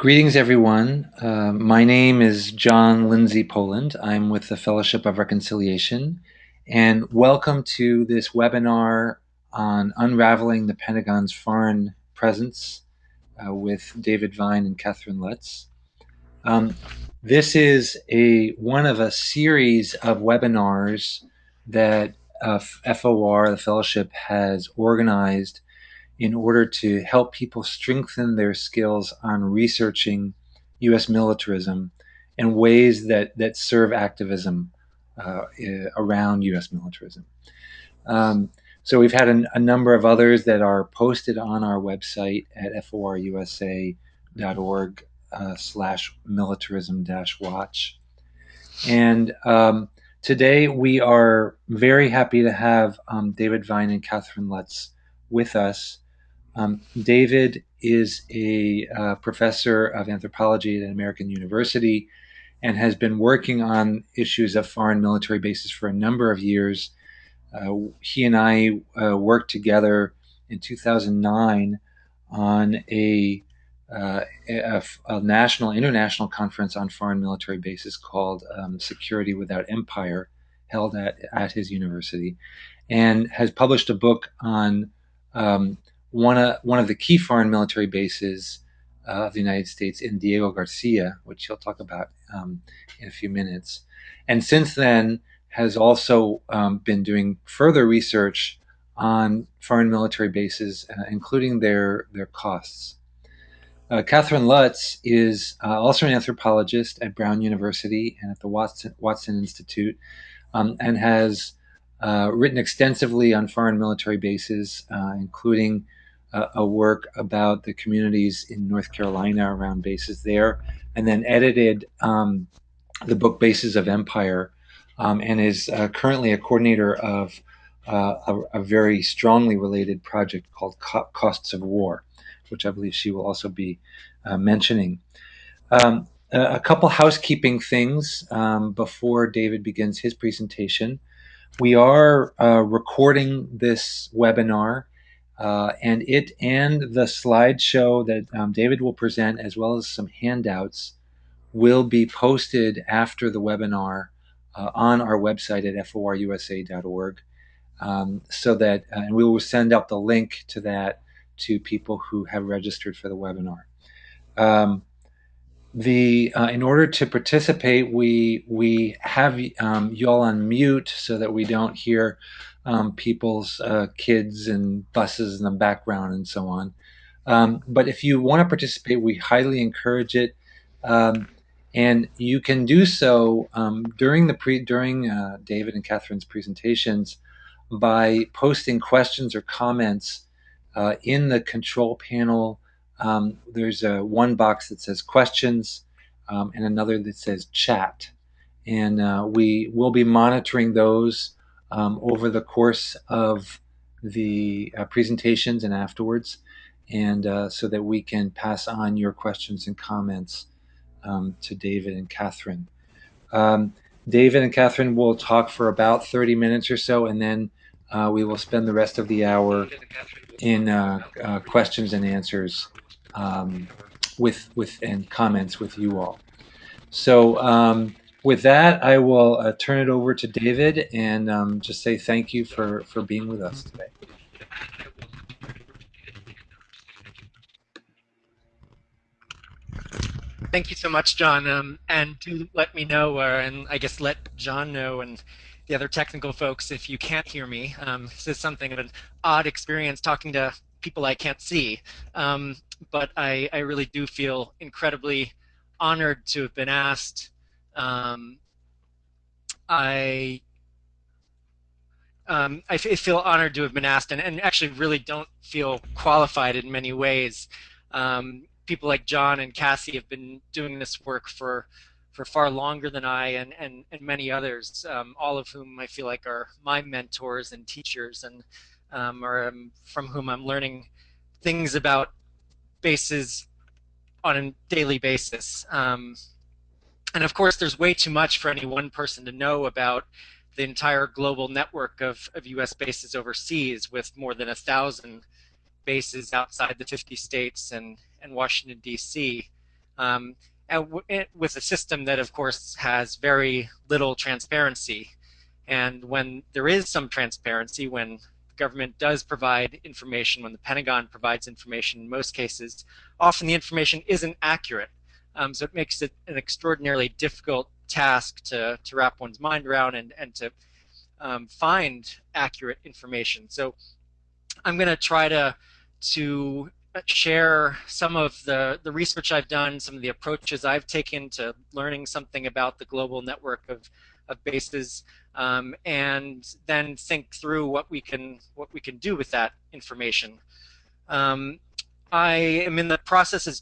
Greetings, everyone. Uh, my name is John Lindsay Poland. I'm with the Fellowship of Reconciliation, and welcome to this webinar on unraveling the Pentagon's foreign presence uh, with David Vine and Catherine Lutz. Um, this is a one of a series of webinars that uh, FOR, the Fellowship, has organized in order to help people strengthen their skills on researching U.S. militarism and ways that, that serve activism uh, around U.S. militarism. Um, so we've had a, a, number of others that are posted on our website at forusa.org uh, slash militarism dash watch. And um, today we are very happy to have um, David Vine and Catherine Lutz with us um, David is a uh, professor of anthropology at an American University and has been working on issues of foreign military bases for a number of years. Uh, he and I uh, worked together in 2009 on a, uh, a, a, national, international conference on foreign military bases called um, Security Without Empire, held at, at his university, and has published a book on um, one of one of the key foreign military bases uh, of the United States in Diego Garcia, which he'll talk about um, in a few minutes, and since then has also um, been doing further research on foreign military bases, uh, including their their costs. Uh, Catherine Lutz is uh, also an anthropologist at Brown University and at the Watson, Watson Institute, um, and has uh, written extensively on foreign military bases, uh, including a work about the communities in North Carolina around bases there, and then edited um, the book Bases of Empire, um, and is uh, currently a coordinator of uh, a, a, very strongly related project called Co Costs of War, which I believe she will also be uh, mentioning. Um, a couple housekeeping things um, before David begins his presentation. We are uh, recording this webinar uh, and it and the slideshow that um, David will present, as well as some handouts, will be posted after the webinar uh, on our website at forusa.org. Um, so that, uh, and we will send out the link to that to people who have registered for the webinar. Um, the uh, in order to participate, we we have um, you all on mute so that we don't hear um, people's uh, kids and buses in the background and so on. Um, but if you want to participate, we highly encourage it, um, and you can do so um, during the pre during uh, David and Catherine's presentations by posting questions or comments uh, in the control panel. Um, there's a one box that says questions um, and another that says chat, and uh, we will be monitoring those um, over the course of the uh, presentations and afterwards, and uh, so that we can pass on your questions and comments um, to David and Catherine. Um, David and Catherine will talk for about 30 minutes or so, and then uh, we will spend the rest of the hour in uh, uh, questions and answers um, with with and comments with you all. So um, with that, I will uh, turn it over to David and um, just say thank you for, for being with us today. Thank you so much, John. Um, and do let me know, uh, and I guess let John know and the other technical folks if you can't hear me. Um, this is something of an odd experience talking to people I can't see. Um, but I, I really do feel incredibly honored to have been asked um, I um, I feel honored to have been asked, and, and, actually really don't feel qualified in many ways. Um, people like John and Cassie have been doing this work for for far longer than I, and and, and many others, um, all of whom I feel like are my mentors and teachers, and um, or um, from whom I'm learning things about bases on a daily basis. And of course, there's way too much for any one person to know about the entire global network of, of U.S. bases overseas, with more than a thousand bases outside the 50 states and, and Washington, D.C. Um, and with a system that, of course, has very little transparency. And when there is some transparency, when the government does provide information, when the Pentagon provides information in most cases, often the information isn't accurate. Um, so it makes it an extraordinarily difficult task to, to wrap one's mind around and, and to um, find accurate information. So I'm going to try to to share some of the, the research I've done, some of the approaches I've taken to learning something about the global network of, of bases, um, and then think through what we can what we can do with that information. Um, I am in the process, as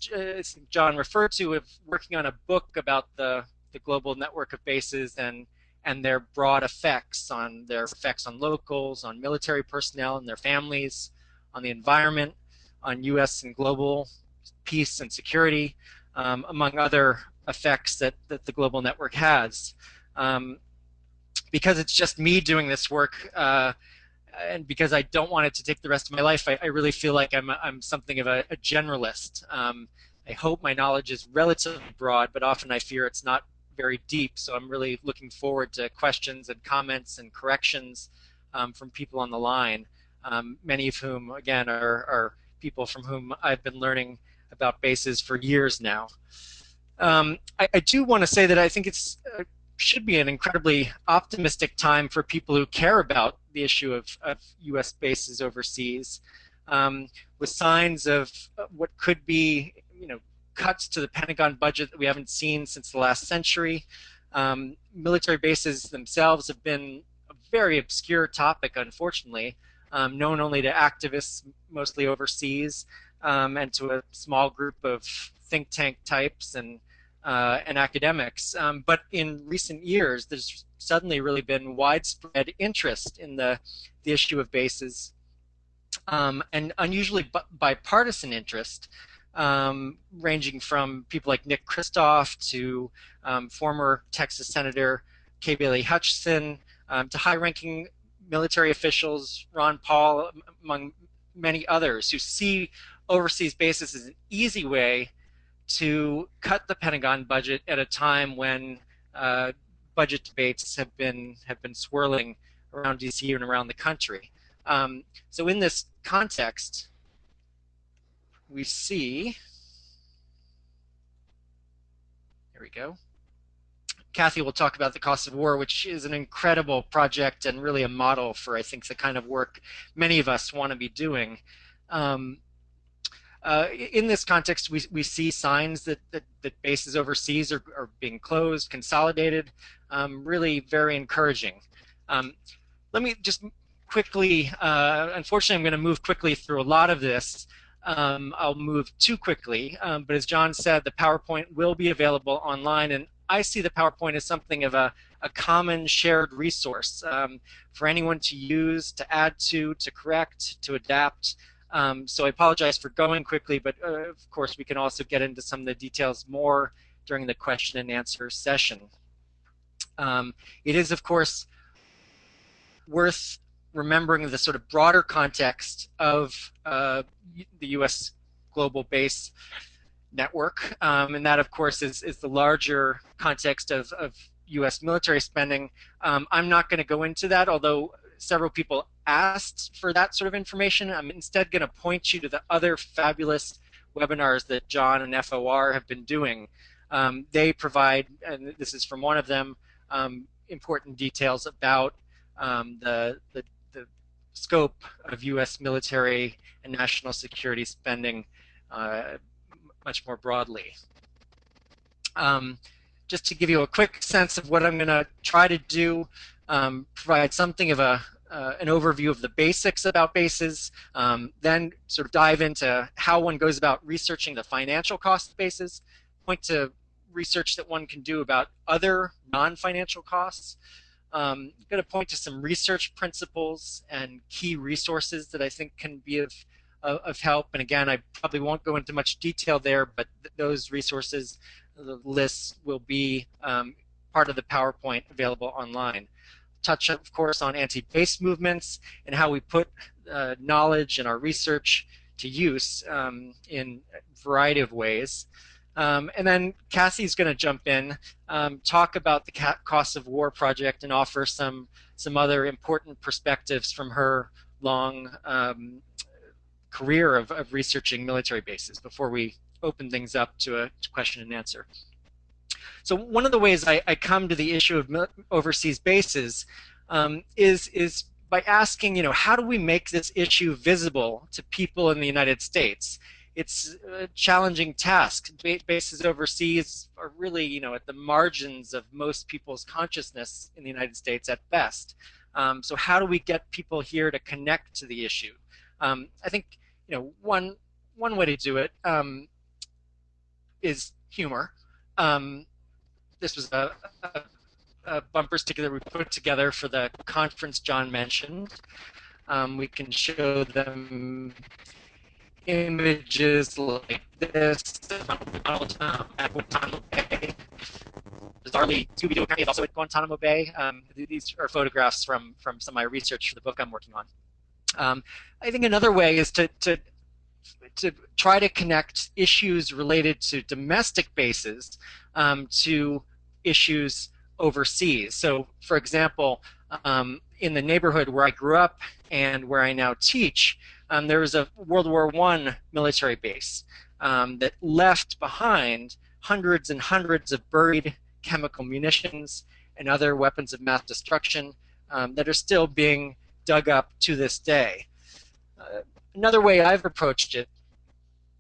John referred to, of working on a book about the, the global network of bases and and their broad effects on their effects on locals, on military personnel and their families, on the environment, on U.S. and global peace and security, um, among other effects that, that the global network has. Um, because it's just me doing this work, uh, and because I don't want it to take the rest of my life, I, I really feel like I'm, I'm something of a, a generalist. Um, I hope my knowledge is relatively broad, but often I fear it's not very deep. So I'm really looking forward to questions and comments and corrections um, from people on the line, um, many of whom, again, are, are people from whom I've been learning about bases for years now. Um, I, I, do want to say that I think it's uh, should be an incredibly optimistic time for people who care about the issue of, of U.S. bases overseas, um, with signs of what could be, you know, cuts to the Pentagon budget that we haven't seen since the last century. Um, military bases themselves have been a very obscure topic, unfortunately um, known only to activists mostly overseas um, and to a small group of think tank types and uh, and academics. Um, but in recent years, there's suddenly really been widespread interest in the the issue of bases um, and unusually bipartisan interest. Um, ranging from people like Nick Kristof to um, former Texas Senator Kay Bailey Hutchison um, to high-ranking military officials, Ron Paul, among many others, who see overseas bases as an easy way to cut the Pentagon budget at a time when uh, budget debates have been have been swirling around DC and around the country. Um, so in this context, we see. Here we go. Kathy will talk about the cost of war, which is an incredible project and really a model for, I think, the kind of work many of us want to be doing. Um, uh, in this context, we, we see signs that, that, that bases overseas are, are being closed, consolidated, um, really very encouraging. Um, let me just quickly, uh, unfortunately, I'm going to move quickly through a lot of this. Um, I'll move too quickly, um, but as John said, the PowerPoint will be available online, and I see the PowerPoint as something of a, a common shared resource um, for anyone to use, to add to, to correct, to adapt. Um, so I apologize for going quickly, but uh, of course we can also get into some of the details more during the question and answer session. Um, it is, of course, worth remembering the sort of broader context of uh, the U.S. global base network, um, and that, of course, is, is the larger context of, of U.S. military spending. Um, I'm not going to go into that, although several people asked for that sort of information. I'm instead going to point you to the other fabulous webinars that John and FOR have been doing. Um, they provide, and this is from one of them, um, important details about um, the, the, the, scope of U.S. military and national security spending uh, much more broadly. Um, just to give you a quick sense of what I'm going to try to do, um, provide something of a uh, an overview of the basics about bases, um, then sort of dive into how one goes about researching the financial cost bases, point to research that one can do about other non-financial costs. Um, I'm going to point to some research principles and key resources that I think can be of of, of help. And again, I probably won't go into much detail there, but th those resources, the lists will be um, part of the PowerPoint available online. Touch, of course, on anti-base movements and how we put uh, knowledge and our research to use um, in a variety of ways. Um, and then Cassie's going to jump in, um, talk about the cost of war project, and offer some some other important perspectives from her long um, career of, of, researching military bases before we open things up to a question and answer. So one of the ways I, I come to the issue of overseas bases um, is is by asking, you know, how do we make this issue visible to people in the United States? It's a challenging task. Bases overseas are really, you know, at the margins of most people's consciousness in the United States at best. Um, so how do we get people here to connect to the issue? Um, I think, you know, one one way to do it um, is humor. Um, this was a, a, a, bumper sticker that we put together for the conference John mentioned. Um, we can show them images like this um, at Guantanamo. Bizarrely, Scooby-Doo apparently is also at Guantanamo Bay. Um, these are photographs from, from some of my research for the book I'm working on. Um, I think another way is to, to to try to connect issues related to domestic bases um, to issues overseas. So, for example, um, in the neighborhood where I grew up and where I now teach, um, there was a World War I military base um, that left behind hundreds and hundreds of buried chemical munitions and other weapons of mass destruction um, that are still being dug up to this day. Uh, another way I've approached it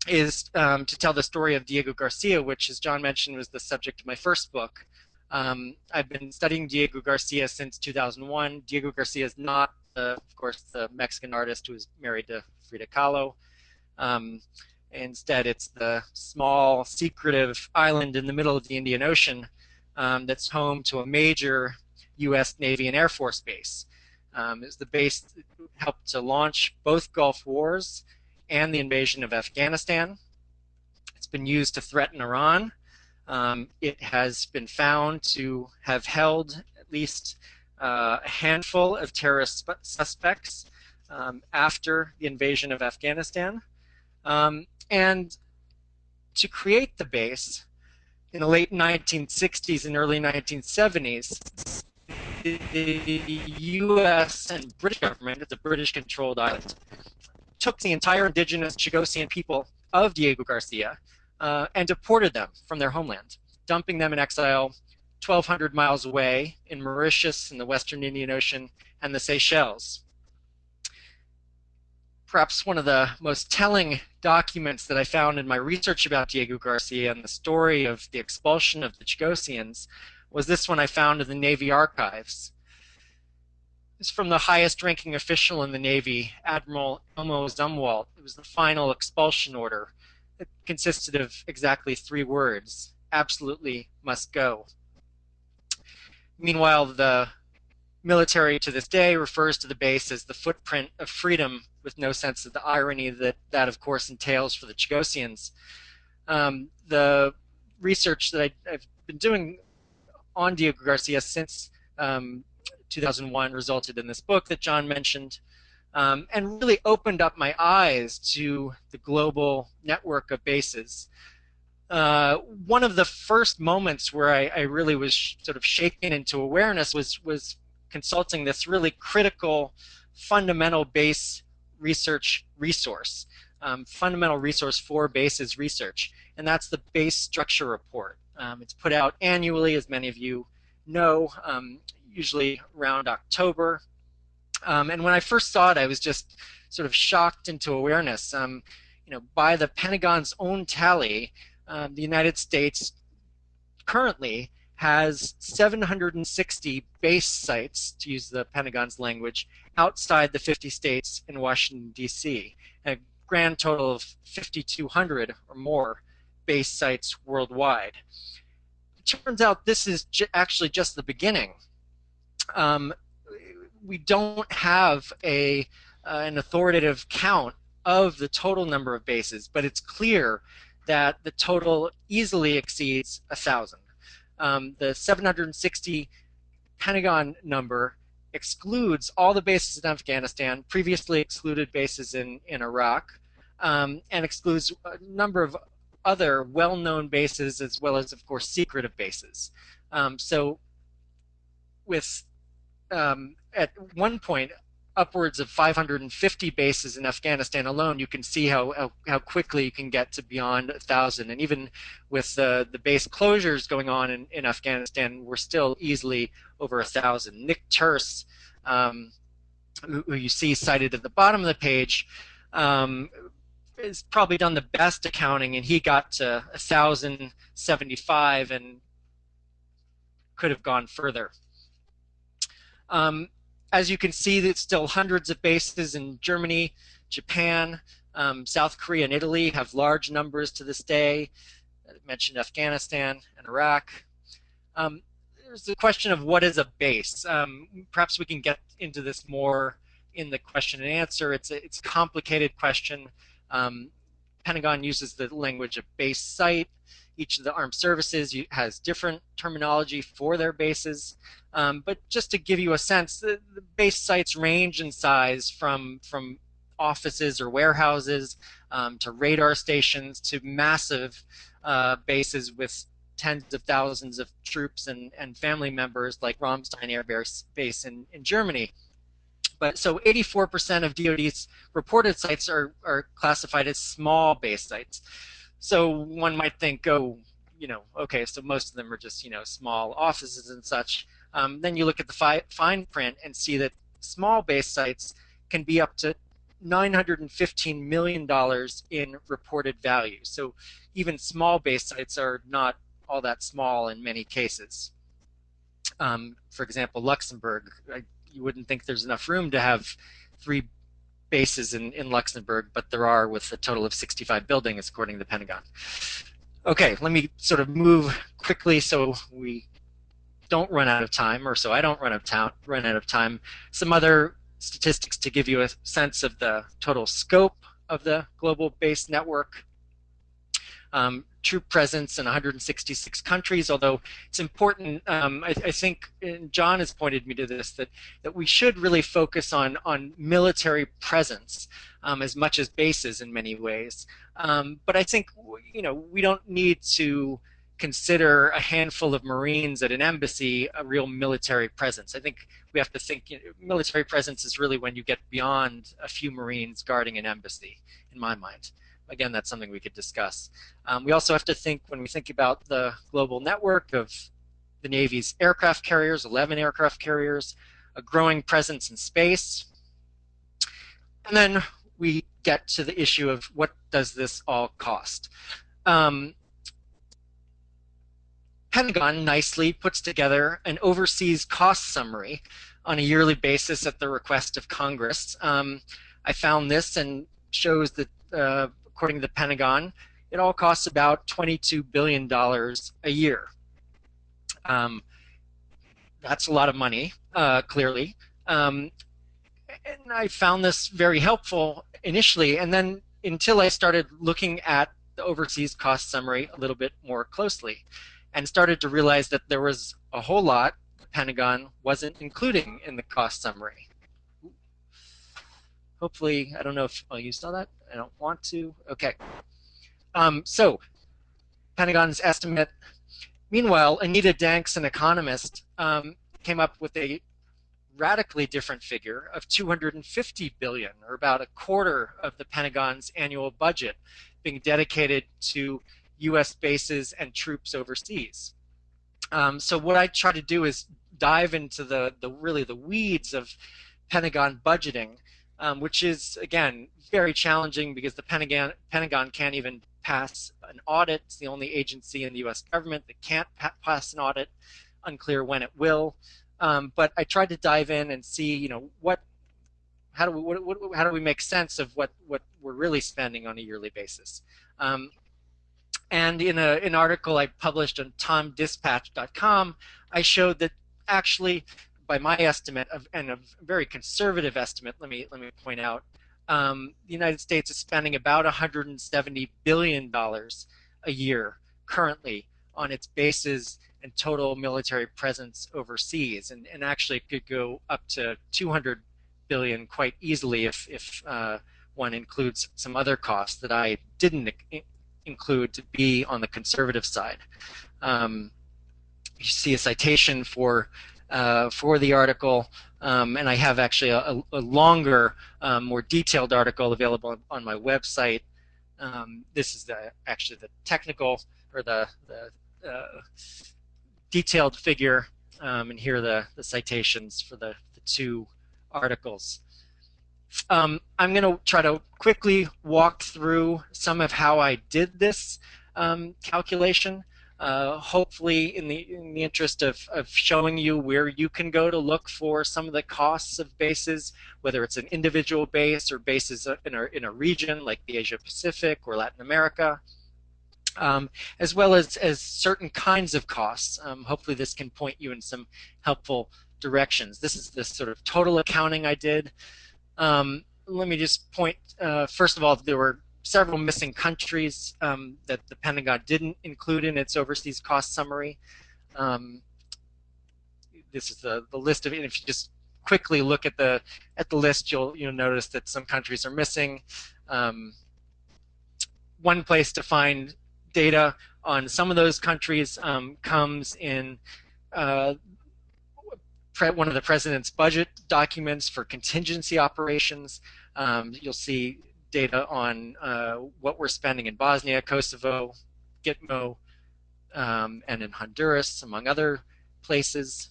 is um, to tell the story of Diego Garcia, which, as John mentioned, was the subject of my first book. Um, I've been studying Diego Garcia since 2001. Diego Garcia is not, uh, of course, the Mexican artist who is married to Frida Kahlo. Um, instead, it's the small, secretive island in the middle of the Indian Ocean um, that's home to a major U.S. Navy and Air Force base. Um, it's the base that helped to launch both Gulf Wars and the invasion of Afghanistan. It's been used to threaten Iran. Um, it has been found to have held at least uh, a handful of terrorist suspects um, after the invasion of Afghanistan. Um, and to create the base in the late 1960s and early 1970s, the U.S. and British government, it's a British-controlled island, took the entire indigenous Chagosian people of Diego Garcia uh, and deported them from their homeland, dumping them in exile 1,200 miles away in Mauritius in the western Indian Ocean and the Seychelles. Perhaps one of the most telling documents that I found in my research about Diego Garcia and the story of the expulsion of the Chagosians was this one I found in the Navy archives is from the highest ranking official in the Navy, Admiral Elmo Zumwalt. It was the final expulsion order. It consisted of exactly three words absolutely must go. Meanwhile, the military to this day refers to the base as the footprint of freedom with no sense of the irony that that, of course, entails for the Chagosians. Um, the research that I, have been doing on Diego Garcia since um, 2001 resulted in this book that John mentioned, um, and really opened up my eyes to the global network of bases. Uh, one of the first moments where I, I really was sort of shaken into awareness was was consulting this really critical, fundamental base research resource, um, fundamental resource for bases research, and that's the base structure report. Um, it's put out annually, as many of you know. Um, usually around October. Um, and when I first saw it, I was just sort of shocked into awareness. Um, you know, by the Pentagon's own tally, um, the United States currently has 760 base sites, to use the Pentagon's language, outside the 50 states in Washington, D.C., a grand total of 5,200 or more base sites worldwide. It turns out this is actually just the beginning um, we don't have a uh, an authoritative count of the total number of bases, but it's clear that the total easily exceeds a thousand. Um, the 760 Pentagon number excludes all the bases in Afghanistan, previously excluded bases in, in Iraq, um, and excludes a number of other well-known bases as well as, of course, secretive bases. Um, so with um, at one point upwards of 550 bases in Afghanistan alone, you can see how, how, how quickly you can get to beyond 1,000. And even with uh, the base closures going on in, in Afghanistan, we're still easily over 1,000. Nick Turse, um, who, who, you see cited at the bottom of the page, um, has probably done the best accounting, and he got to 1,075 and could have gone further. Um, as you can see, there's still hundreds of bases in Germany, Japan, um, South Korea, and Italy have large numbers to this day. I mentioned Afghanistan and Iraq. Um, there's the question of what is a base. Um, perhaps we can get into this more in the question and answer. It's a, it's a complicated question. Um, Pentagon uses the language of base site. Each of the armed services has different terminology for their bases. Um, but just to give you a sense, the, the, base sites range in size from, from offices or warehouses um, to radar stations to massive uh, bases with tens of thousands of troops and, and family members like Ramstein Air Base in, in Germany. But so 84% of DoD's reported sites are, are classified as small base sites. So one might think, oh, you know, okay, so most of them are just, you know, small offices and such. Um, then you look at the fi fine print and see that small base sites can be up to $915 million in reported value. So even small base sites are not all that small in many cases. Um, for example, Luxembourg, I, you wouldn't think there's enough room to have three bases in, in Luxembourg, but there are with a total of 65 buildings, according to the Pentagon. Okay, let me sort of move quickly so we don't run out of time, or so I don't run out of, run out of time. Some other statistics to give you a sense of the total scope of the global base network. Um, troop presence in 166 countries, although it's important, um, I, I, think, John has pointed me to this, that, that we should really focus on, on military presence um, as much as bases in many ways. Um, but I think, you know, we don't need to consider a handful of Marines at an embassy a real military presence. I think we have to think you know, military presence is really when you get beyond a few Marines guarding an embassy, in my mind again, that's something we could discuss. Um, we also have to think, when we think about the global network of the Navy's aircraft carriers, 11 aircraft carriers, a growing presence in space, and then we get to the issue of what does this all cost. Um, Pentagon nicely puts together an overseas cost summary on a yearly basis at the request of Congress. Um, I found this and shows that uh, according to the Pentagon, it all costs about $22 billion a year. Um, that's a lot of money, uh, clearly. Um, and I found this very helpful initially, and then until I started looking at the overseas cost summary a little bit more closely and started to realize that there was a whole lot the Pentagon wasn't including in the cost summary. Hopefully, I don't know if, oh, you saw that? I don't want to. Okay. Um, so, Pentagon's estimate. Meanwhile, Anita Dancs, an economist, um, came up with a radically different figure of 250 billion, or about a quarter of the Pentagon's annual budget, being dedicated to U.S. bases and troops overseas. Um, so what I try to do is dive into the, the really the weeds of Pentagon budgeting um, which is, again, very challenging because the Pentagon, Pentagon can't even pass an audit. It's the only agency in the U.S. government that can't pa pass an audit. Unclear when it will. Um, but I tried to dive in and see, you know, what, how do we, what, what, how do we make sense of what, what we're really spending on a yearly basis? Um, and in a, an article I published on tomdispatch.com, I showed that actually by my estimate of, and a very conservative estimate, let me let me point out, um, the United States is spending about 170 billion dollars a year currently on its bases and total military presence overseas, and, and actually could go up to 200 billion quite easily if if uh, one includes some other costs that I didn't include to be on the conservative side. Um, you see a citation for uh, for the article, um, and I have actually a, a longer, um, more detailed article available on my website. Um, this is the actually the technical or the, the uh, detailed figure, um, and here are the, the citations for the, the two articles. Um, I'm going to try to quickly walk through some of how I did this um, calculation. Uh, hopefully, in the in the interest of, of showing you where you can go to look for some of the costs of bases, whether it's an individual base or bases in a, in a region like the Asia Pacific or Latin America, um, as well as, as certain kinds of costs. Um, hopefully, this can point you in some helpful directions. This is the sort of total accounting I did. Um, let me just point, uh, first of all, there were several missing countries um, that the Pentagon didn't include in its overseas cost summary. Um, this is the, the list of, and if you just quickly look at the at the list, you'll you'll notice that some countries are missing. Um, one place to find data on some of those countries um, comes in uh, one of the president's budget documents for contingency operations. Um, you'll see data on uh, what we're spending in Bosnia, Kosovo, Gitmo, um, and in Honduras, among other places.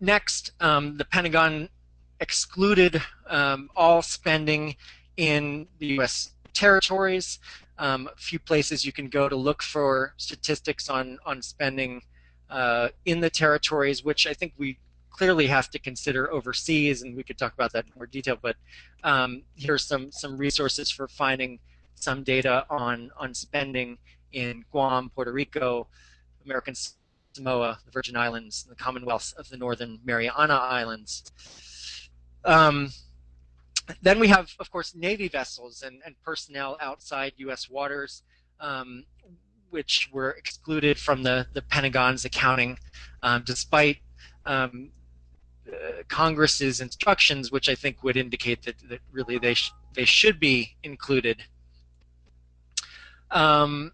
Next, um, the Pentagon excluded um, all spending in the U.S. territories. Um, a few places you can go to look for statistics on, on spending uh, in the territories, which I think we clearly have to consider overseas, and we could talk about that in more detail. But um, here's some some resources for finding some data on on spending in Guam, Puerto Rico, American Samoa, the Virgin Islands, the Commonwealth of the Northern Mariana Islands. Um, then we have, of course, Navy vessels and, and personnel outside U.S. waters. Um, which were excluded from the, the Pentagon's accounting, um, despite um, Congress's instructions, which I think would indicate that, that really they, sh they should be included. Um,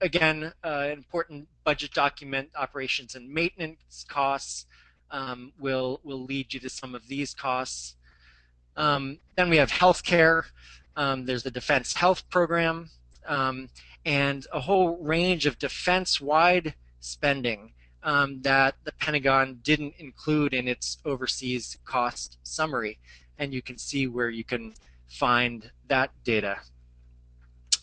again, uh, important budget document, operations and maintenance costs um, will, will lead you to some of these costs. Um, then we have healthcare. Um, there's the Defense Health Program. Um, and a whole range of defense-wide spending um, that the Pentagon didn't include in its overseas cost summary. And you can see where you can find that data.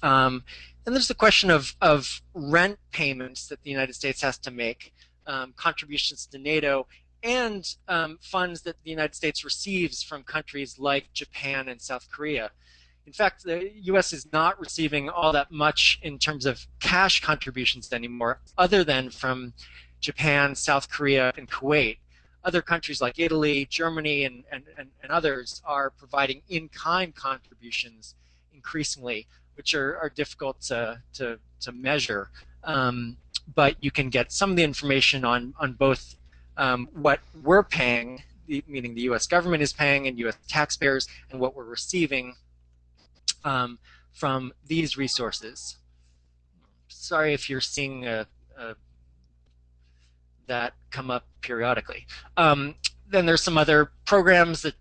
Um, and there's the question of, of rent payments that the United States has to make, um, contributions to NATO, and um, funds that the United States receives from countries like Japan and South Korea. In fact, the U.S. is not receiving all that much in terms of cash contributions anymore, other than from Japan, South Korea, and Kuwait. Other countries like Italy, Germany, and, and, and, and others are providing in-kind contributions increasingly, which are, are difficult to, to, to measure. Um, but you can get some of the information on, on both um, what we're paying, meaning the U.S. government is paying and U.S. taxpayers, and what we're receiving um, from these resources. Sorry if you're seeing a, a, that come up periodically. Um, then there's some other programs that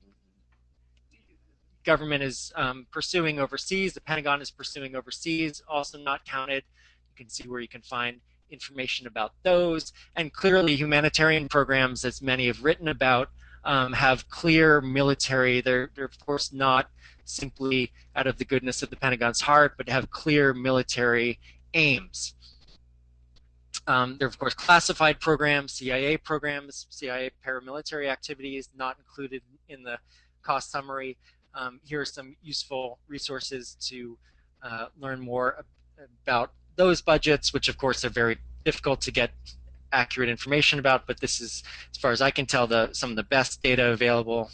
government is um, pursuing overseas, the Pentagon is pursuing overseas, also not counted. You can see where you can find information about those. And clearly humanitarian programs, as many have written about, um, have clear military, they're, they're of course not simply out of the goodness of the Pentagon's heart, but have clear military aims. Um, there are, of course, classified programs, CIA programs, CIA paramilitary activities not included in the cost summary. Um, here are some useful resources to uh, learn more about those budgets, which, of course, are very difficult to get accurate information about, but this is, as far as I can tell, the, some of the best data available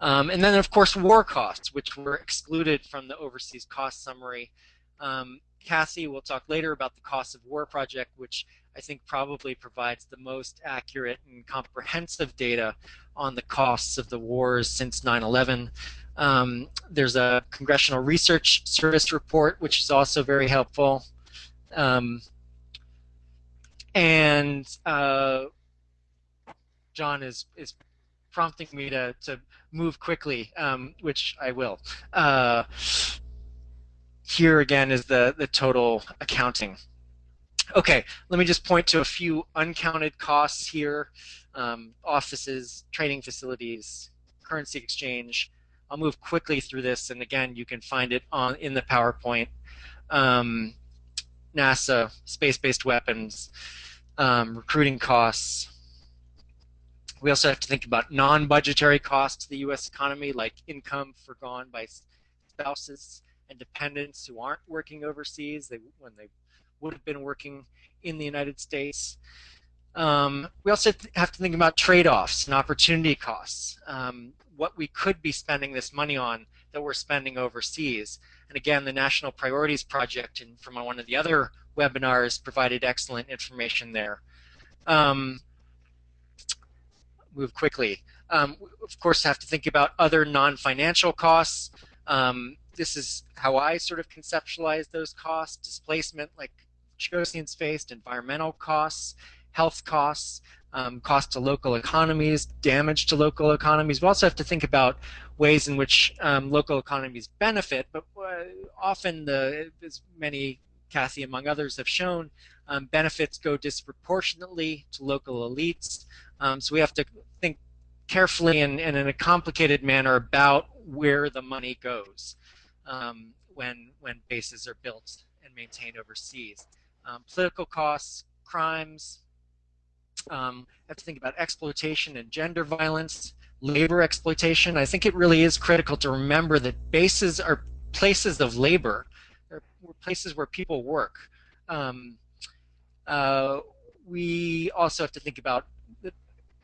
um, and then, of course, war costs, which were excluded from the overseas cost summary. Um, Cassie will talk later about the Cost of War project, which I think probably provides the most accurate and comprehensive data on the costs of the wars since 9-11. Um, there's a Congressional Research Service report, which is also very helpful. Um, and uh, John is, is prompting me to, to move quickly, um, which I will. Uh, here again is the, the total accounting. Okay, let me just point to a few uncounted costs here. Um, offices, training facilities, currency exchange. I'll move quickly through this, and again, you can find it on in the PowerPoint. Um, NASA, space-based weapons, um, recruiting costs. We also have to think about non-budgetary costs to the U.S. economy, like income forgone by spouses and dependents who aren't working overseas they, when they would have been working in the United States. Um, we also have to think about trade-offs and opportunity costs, um, what we could be spending this money on that we're spending overseas. And again, the National Priorities Project and from one of the other webinars provided excellent information there. Um, move quickly. Um, of course, have to think about other non-financial costs. Um, this is how I sort of conceptualize those costs, displacement, like Chagosian's faced, environmental costs, health costs, um, cost to local economies, damage to local economies. We also have to think about ways in which um, local economies benefit, but uh, often the, as many, Kathy among others have shown, um, benefits go disproportionately to local elites. Um, so we have to think carefully and, and, in a complicated manner about where the money goes um, when, when bases are built and maintained overseas. Um, political costs, crimes, um, have to think about exploitation and gender violence, labor exploitation. I think it really is critical to remember that bases are places of labor. They're places where people work. Um, uh, we also have to think about the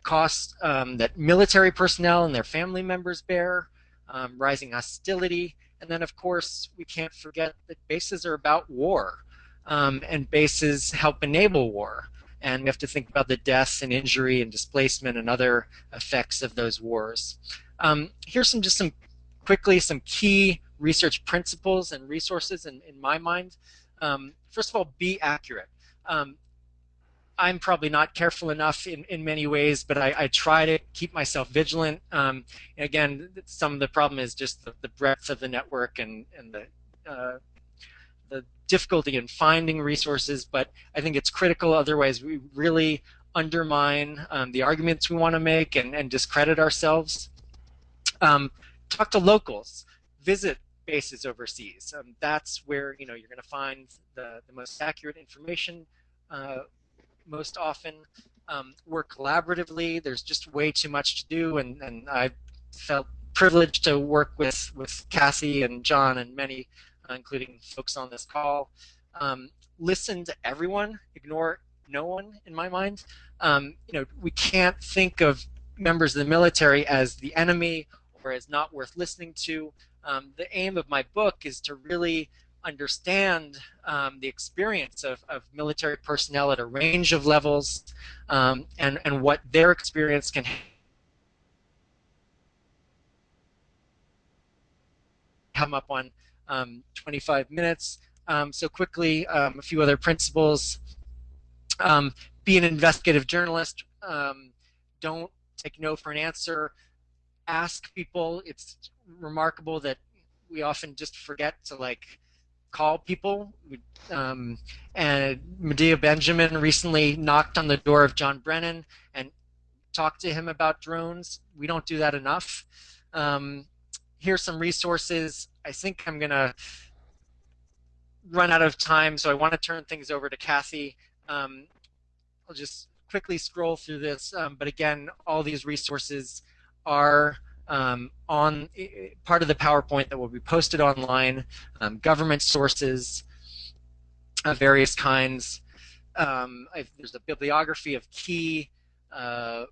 costs um, that military personnel and their family members bear, um, rising hostility, and then of course we can't forget that bases are about war, um, and bases help enable war and we have to think about the deaths and injury and displacement and other effects of those wars. Um, here's some just some quickly some key research principles and resources in, in my mind. Um, first of all, be accurate. Um, I'm probably not careful enough in, in many ways, but I, I try to keep myself vigilant. Um, again, some of the problem is just the, the breadth of the network and, and the uh, the difficulty in finding resources, but I think it's critical. Otherwise, we really undermine um, the arguments we want to make and, and discredit ourselves. Um, talk to locals. Visit bases overseas. Um, that's where you know you're going to find the, the most accurate information uh, most often. Um, work collaboratively. There's just way too much to do, and, and I felt privileged to work with with Cassie and John and many uh, including folks on this call. Um, listen to everyone, ignore no one in my mind. Um, you know, we can't think of members of the military as the enemy or as not worth listening to. Um, the aim of my book is to really understand um, the experience of, of military personnel at a range of levels um, and, and what their experience can come up on um, 25 minutes. Um, so quickly, um, a few other principles. Um, be an investigative journalist. Don't take no for an answer. Ask people. It's remarkable that we often just forget to like call people. Um, and Medea Benjamin recently knocked on the door of John Brennan and talked to him about drones. We don't do that enough. Um, here's some resources. I think I'm going to run out of time, so I want to turn things over to Kathy. Um, I'll just quickly scroll through this, um, but again, all these resources are um, on part of the PowerPoint that will be posted online, um, government sources of various kinds. Um, there's a bibliography of key uh,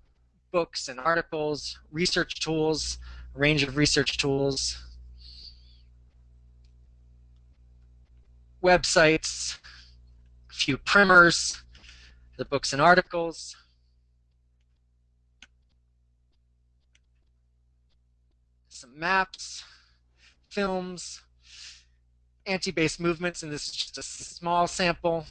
books and articles, research tools, range of research tools. websites, a few primers, the books and articles. Some maps, films, anti-base movements, and this is just a small sample.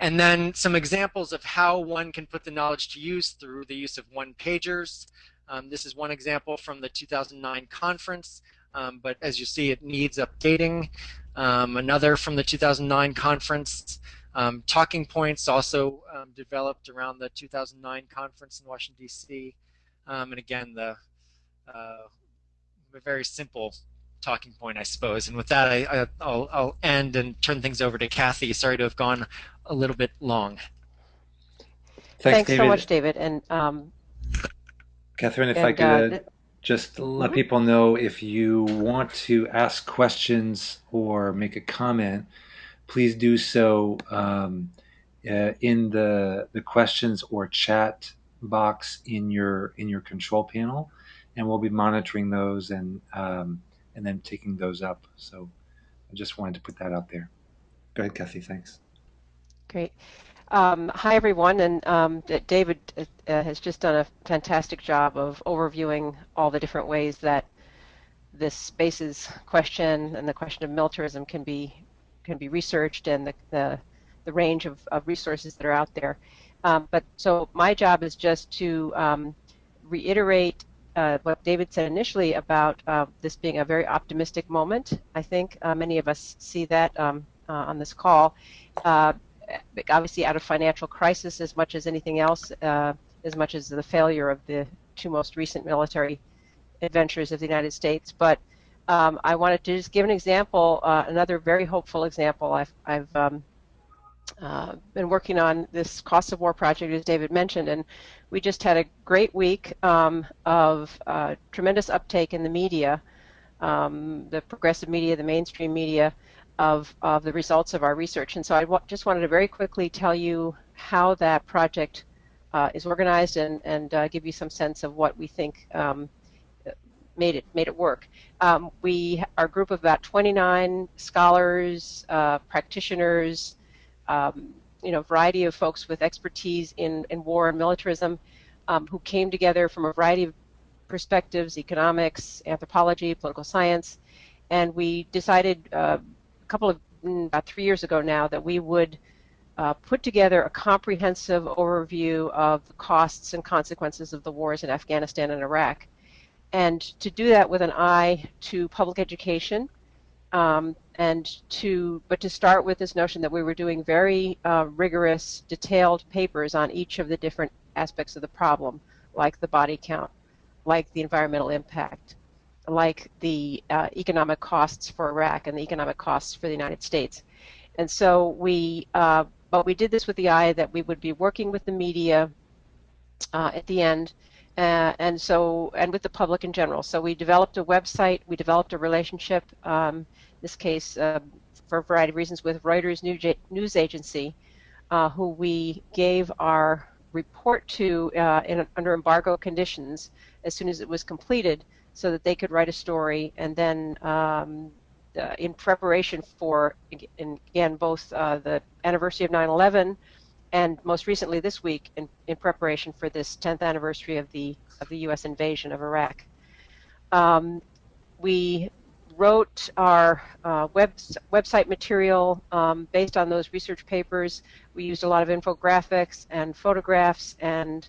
And then some examples of how one can put the knowledge to use through the use of one-pagers. Um, this is one example from the 2009 conference, um, but as you see, it needs updating. Um, another from the 2009 conference, um, talking points also um, developed around the 2009 conference in Washington, D.C. Um, and again, the uh, very simple talking point, I suppose. And with that, I, will end and turn things over to Kathy. Sorry to have gone a little bit long. Thanks, Thanks so much, David. And um, Catherine, if and, I could uh, just let mm-hmm. people know if you want to ask questions or make a comment, please do so um, uh, in the the questions or chat box in your in your control panel, and we'll be monitoring those and um, and then taking those up. So I just wanted to put that out there. Go ahead, Kathy. Thanks. Great. Um, hi, everyone. And um, David uh, has just done a fantastic job of overviewing all the different ways that this spaces question and the question of militarism can be can be researched and the, the, the range of, of resources that are out there. Um, but so my job is just to um, reiterate uh, what David said initially about uh, this being a very optimistic moment. I think uh, many of us see that um, uh, on this call. Uh, obviously, out of financial crisis as much as anything else, uh, as much as the failure of the two most recent military adventures of the United States. But um, I wanted to just give an example, another very hopeful example. I've, I've um, uh, been working on this cost of war project, as David mentioned, and we just had a great week um, of uh, tremendous uptake in the media, um, the progressive media, the mainstream media, of, of the results of our research. And so I just wanted to very quickly tell you how that project uh, is organized and, and uh, give you some sense of what we think um, made it made it work. Um, we are a group of about 29 scholars, uh, practitioners, um, you know, variety of folks with expertise in, in war and militarism um, who came together from a variety of perspectives, economics, anthropology, political science, and we decided uh, a couple of, mm, about three years ago now, that we would uh, put together a comprehensive overview of the costs and consequences of the wars in Afghanistan and Iraq. And to do that with an eye to public education, um, and to but to start with this notion that we were doing very uh, rigorous, detailed papers on each of the different aspects of the problem, like the body count, like the environmental impact, like the uh, economic costs for Iraq and the economic costs for the United States. And so we, uh, but we did this with the eye that we would be working with the media uh, at the end uh, and so and with the public in general. So we developed a website, we developed a relationship, um, in this case uh, for a variety of reasons, with Reuters news agency, uh, who we gave our report to uh, in, under embargo conditions as soon as it was completed, so that they could write a story, and then um, uh, in preparation for again both uh, the anniversary of 9/11 and most recently this week in, in preparation for this 10th anniversary of the of the U.S. invasion of Iraq. Um, we wrote our uh, web, website material um, based on those research papers. We used a lot of infographics and photographs and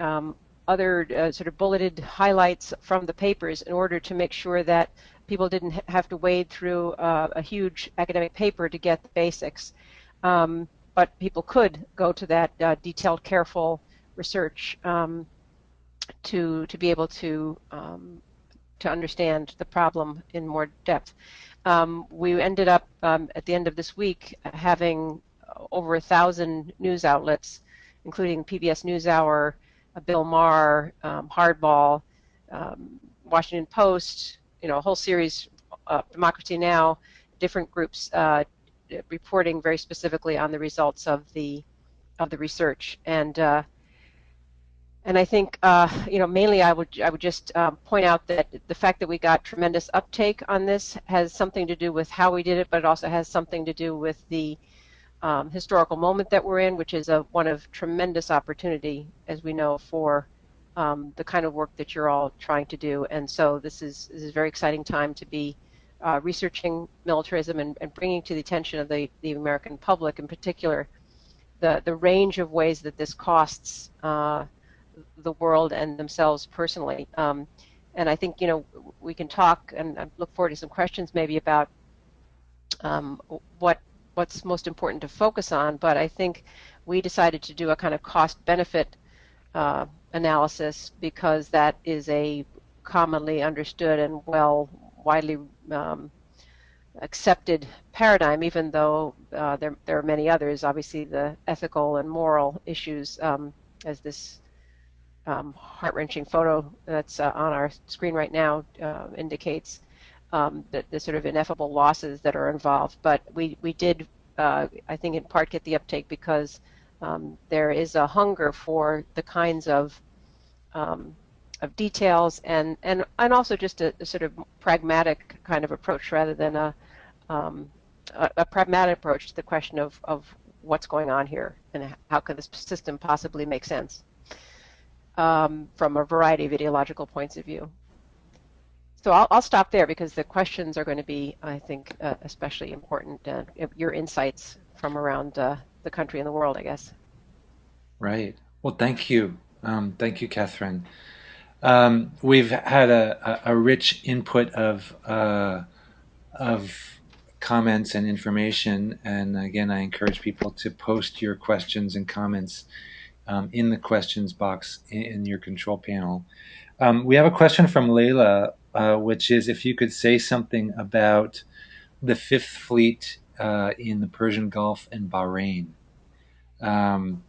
um, other uh, sort of bulleted highlights from the papers in order to make sure that people didn't have to wade through uh, a huge academic paper to get the basics. Um, but people could go to that uh, detailed, careful research um, to to be able to um, to understand the problem in more depth. Um, we ended up um, at the end of this week having over a thousand news outlets, including PBS NewsHour, uh, Bill Maher, um, Hardball, um, Washington Post, you know, a whole series, uh, Democracy Now, different groups uh, reporting very specifically on the results of the of the research. And uh, and I think, uh, you know, mainly I would I would just um, point out that the fact that we got tremendous uptake on this has something to do with how we did it, but it also has something to do with the um, historical moment that we're in, which is a one of tremendous opportunity, as we know, for um, the kind of work that you're all trying to do. And so this is this is a very exciting time to be uh, researching militarism and, and, bringing to the attention of the, the American public, in particular, the the range of ways that this costs. Uh, the world and themselves personally. Um, and I think you know we can talk and I look forward to some questions maybe about um, what what's most important to focus on. But I think we decided to do a kind of cost benefit uh, analysis because that is a commonly understood and well widely um, accepted paradigm, even though uh, there, there are many others. Obviously, the ethical and moral issues, um, as this um, heart-wrenching photo that's uh, on our screen right now uh, indicates um, the, the, sort of ineffable losses that are involved. But we, we did, uh, I think, in part get the uptake because um, there is a hunger for the kinds of um, of details and, and, and also just a, a, sort of pragmatic kind of approach rather than a, um, a, a pragmatic approach to the question of, of what's going on here and how could this system possibly make sense um, from a variety of ideological points of view. So I'll, I'll, stop there because the questions are going to be, I think, uh, especially important. Uh, your insights from around uh, the country and the world, I guess. Right. Well, thank you. Um, thank you, Catherine. Um, we've had a, a, rich input of uh, of comments and information, and again, I encourage people to post your questions and comments um, in the questions box in, your control panel. Um, we have a question from Layla, uh, which is if you could say something about the Fifth Fleet uh, in the Persian Gulf and Bahrain. Because um,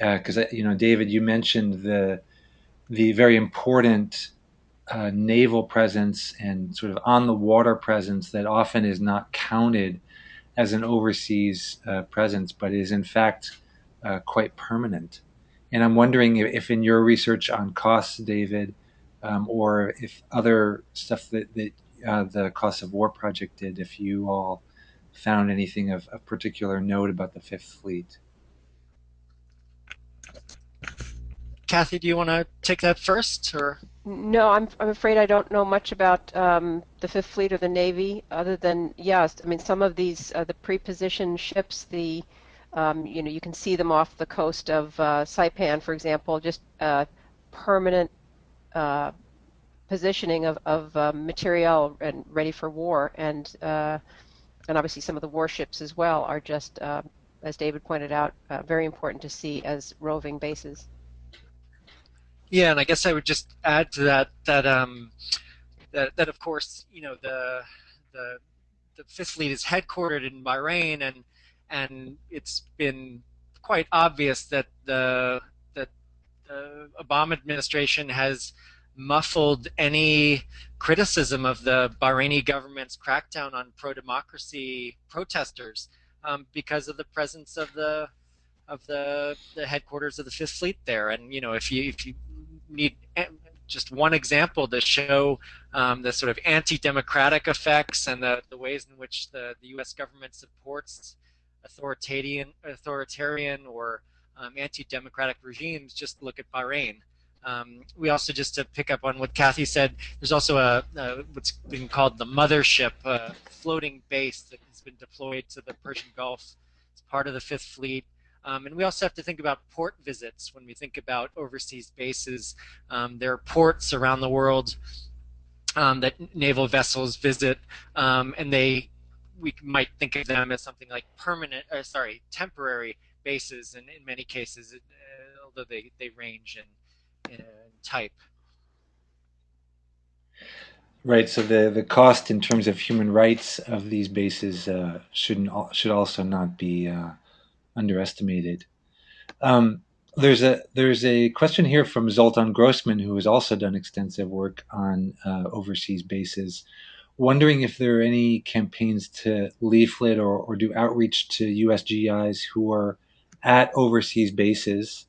uh, you know, David, you mentioned the the very important uh, naval presence and sort of on the water presence that often is not counted as an overseas uh, presence, but is in fact uh, quite permanent. And I'm wondering if, in your research on costs, David, um, or if other stuff that, that uh, the Cost of War Project did, if you all found anything of, of particular note about the Fifth Fleet. Kathy, do you want to take that first, or? No, I'm I'm afraid I don't know much about um, the Fifth Fleet or the Navy, other than yes, I mean some of these uh, the pre-positioned ships, the um, you know, you can see them off the coast of uh, Saipan, for example, just uh, permanent uh, positioning of, of uh, material and ready for war. And, uh, and obviously some of the warships as well are just, as David pointed out, very important to see as roving bases. Yeah, and I guess I would just add to that that um, that, that of course, you know, the the the Fifth Fleet is headquartered in Bahrain, and and it's been quite obvious that the that the Obama administration has muffled any criticism of the Bahraini government's crackdown on pro-democracy protesters um, because of the presence of the of the the headquarters of the Fifth Fleet there. And you know, if you if you need just one example to show um, the sort of anti-democratic effects and the, the ways in which the, the U.S. government supports authoritarian, authoritarian or um, anti-democratic regimes, just look at Bahrain. Um, we also, just to pick up on what Kathy said, there's also a, a what's been called the mothership, a floating base that has been deployed to the Persian Gulf. It's part of the Fifth Fleet. Um, and we also have to think about port visits when we think about overseas bases. Um, there are ports around the world um, that naval vessels visit, um, and they we might think of them as something like permanent, uh, sorry, temporary bases, and in many cases, uh, although they, they range in, in type. Right. So the the cost in terms of human rights of these bases uh, shouldn't should also not be uh, underestimated. Um, there's a there's a question here from Zoltan Grossman, who has also done extensive work on uh, overseas bases wondering if there are any campaigns to leaflet or, or do outreach to USGIs who are at overseas bases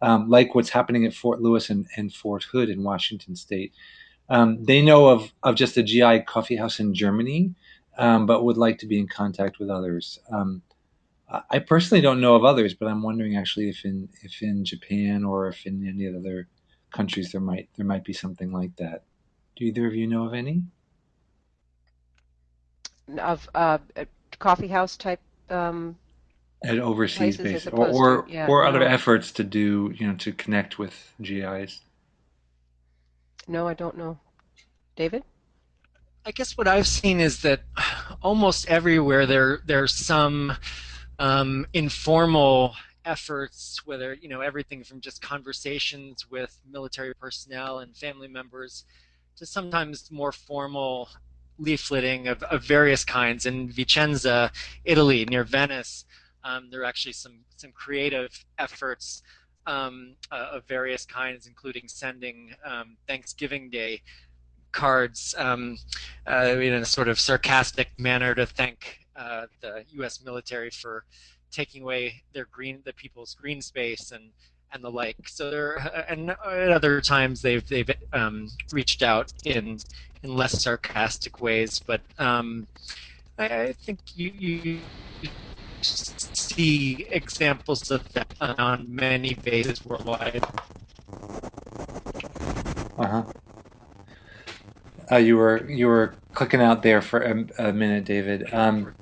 um, like what's happening at Fort Lewis and, and Fort Hood in Washington State. Um, they know of, of just a GI coffee house in Germany, um, but would like to be in contact with others. Um, I personally don't know of others, but I'm wondering actually if in if in Japan or if in any other countries there might there might be something like that. Do either of you know of any? Of uh, coffee house type um, at overseas bases, or or, to, yeah, or other no. efforts to do you know to connect with GIs. No, I don't know. David. I guess what I've seen is that almost everywhere there there's some um, informal efforts, whether you know everything from just conversations with military personnel and family members, to sometimes more formal leafleting of, of various kinds. In Vicenza, Italy, near Venice, um, there are actually some some creative efforts um, uh, of various kinds, including sending um, Thanksgiving Day cards um, uh, in a sort of sarcastic manner to thank uh, the U.S. military for taking away their green, the people's green space and and the like. So there, and at other times they've they've um, reached out in in less sarcastic ways, but um, I, I, think you, you see examples of that on many bases worldwide. Uh-huh. Uh, you were you were clicking out there for a, a minute, David. Um,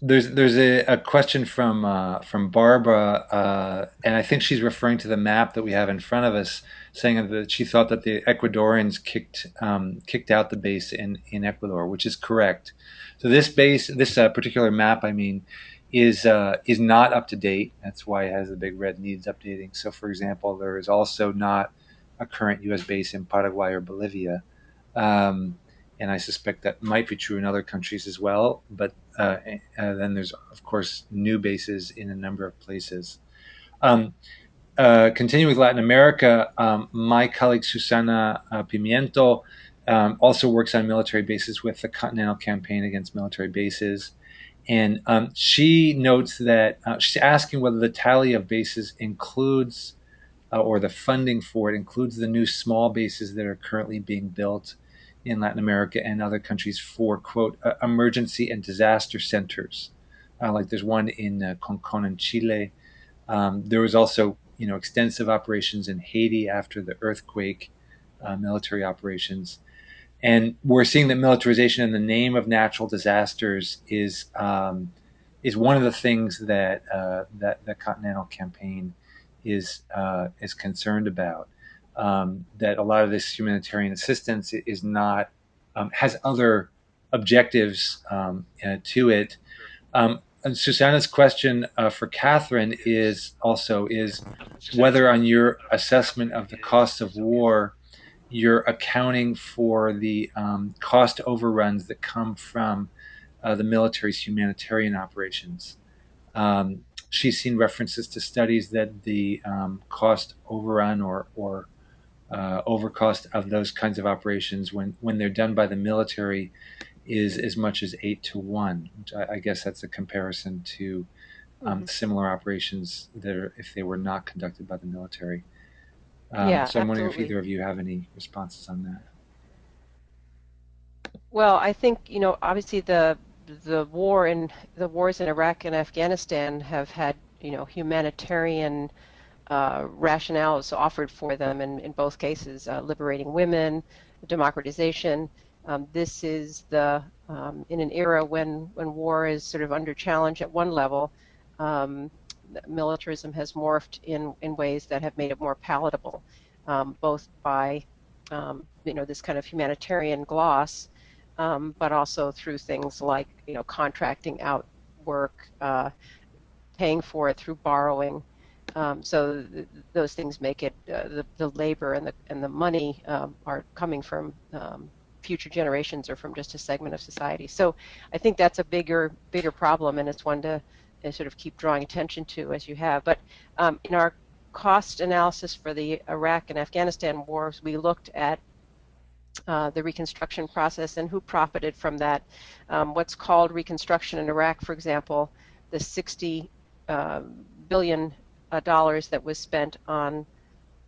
there's there's a, a question from uh, from Barbara, uh, and I think she's referring to the map that we have in front of us, saying that she thought that the Ecuadorians kicked um, kicked out the base in in Ecuador, which is correct. So this base, this uh, particular map, I mean, is uh, is not up to date. That's why it has the big red needs updating. So, for example, there is also not a current U.S. base in Paraguay or Bolivia. Um, and I suspect that might be true in other countries as well. But uh, uh, then there's, of course, new bases in a number of places. Um, uh, continuing with Latin America, um, my colleague Susana uh, Pimiento um, also works on military bases with the Continental Campaign Against Military Bases. And um, she notes that uh, she's asking whether the tally of bases includes, uh, or the funding for it includes the new small bases that are currently being built in Latin America and other countries for, quote, uh, emergency and disaster centers. Uh, like there's one in uh, Concon in Chile. Um, there was also, you know, extensive operations in Haiti after the earthquake, uh, military operations. And we're seeing that militarization in the name of natural disasters is um, is one of the things that uh, that the Continental Campaign is uh, is concerned about. Um, that a lot of this humanitarian assistance is not um, has other objectives um, uh, to it. Um, and Susanna's question uh, for Catherine is also is whether on your assessment of the cost of war you're accounting for the um, cost overruns that come from uh, the military's humanitarian operations. Um, she's seen references to studies that the um, cost overrun or, or uh, overcost of those kinds of operations when, when they're done by the military is as much as eight to one. I, I, guess that's a comparison to um, mm-hmm. similar operations that are if they were not conducted by the military. Um, yeah, so I'm wondering if either of you have any responses on that. Well, I think you know, obviously the the war in the wars in Iraq and Afghanistan have had you know humanitarian uh, rationales offered for them, in, in both cases, uh, liberating women, democratization. Um, this is the um, in an era when when war is sort of under challenge at one level. Um, militarism has morphed in, in ways that have made it more palatable, um, both by um, you know this kind of humanitarian gloss, um, but also through things like you know contracting out work, uh, paying for it through borrowing. Um, so th those things make it uh, the, the labor and the and the money um, are coming from um, future generations or from just a segment of society. So I think that's a bigger bigger problem, and it's one to sort of keep drawing attention to as you have. But um, in our cost analysis for the Iraq and Afghanistan wars, we looked at uh, the reconstruction process and who profited from that. Um, what's called reconstruction in Iraq, for example, the 60 uh, billion uh, dollars that was spent on